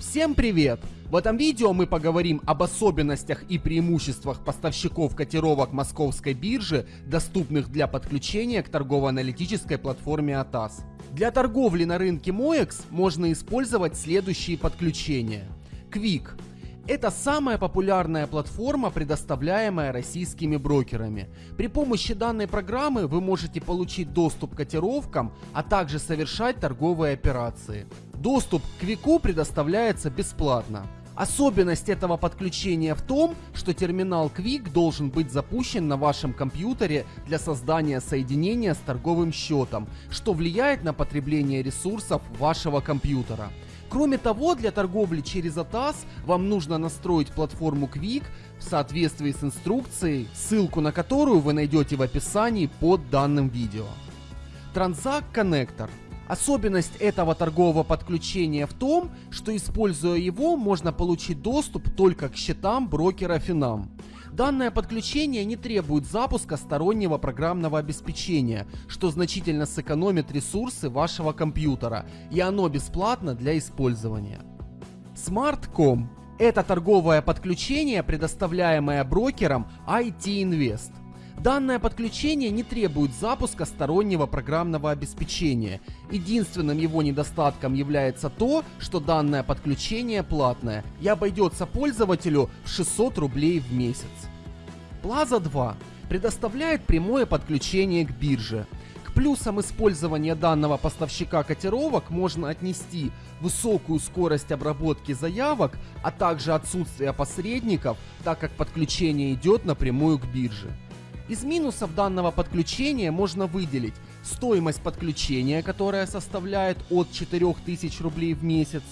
Всем привет! В этом видео мы поговорим об особенностях и преимуществах поставщиков котировок московской биржи, доступных для подключения к торгово-аналитической платформе ATAS. Для торговли на рынке MOEX можно использовать следующие подключения. Quick это самая популярная платформа, предоставляемая российскими брокерами. При помощи данной программы вы можете получить доступ к котировкам, а также совершать торговые операции. Доступ к Квику предоставляется бесплатно. Особенность этого подключения в том, что терминал Quick должен быть запущен на вашем компьютере для создания соединения с торговым счетом, что влияет на потребление ресурсов вашего компьютера. Кроме того, для торговли через ATAS вам нужно настроить платформу Quick в соответствии с инструкцией, ссылку на которую вы найдете в описании под данным видео. Transact Connector Особенность этого торгового подключения в том, что используя его можно получить доступ только к счетам брокера Финам. Данное подключение не требует запуска стороннего программного обеспечения, что значительно сэкономит ресурсы вашего компьютера, и оно бесплатно для использования. Smart.com – это торговое подключение, предоставляемое брокером IT Invest. Данное подключение не требует запуска стороннего программного обеспечения. Единственным его недостатком является то, что данное подключение платное и обойдется пользователю в 600 рублей в месяц. Plaza 2 предоставляет прямое подключение к бирже. К плюсам использования данного поставщика котировок можно отнести высокую скорость обработки заявок, а также отсутствие посредников, так как подключение идет напрямую к бирже. Из минусов данного подключения можно выделить стоимость подключения, которая составляет от 4000 рублей в месяц,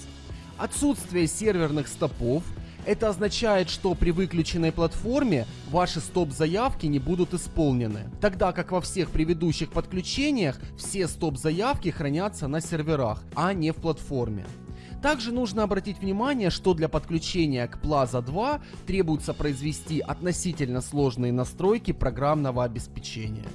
отсутствие серверных стопов, это означает, что при выключенной платформе ваши стоп-заявки не будут исполнены, тогда как во всех предыдущих подключениях все стоп-заявки хранятся на серверах, а не в платформе. Также нужно обратить внимание, что для подключения к Plaza 2 требуется произвести относительно сложные настройки программного обеспечения.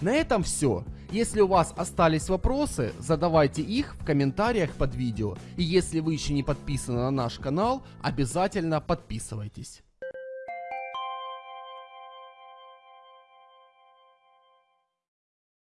На этом все. Если у вас остались вопросы, задавайте их в комментариях под видео. И если вы еще не подписаны на наш канал, обязательно подписывайтесь.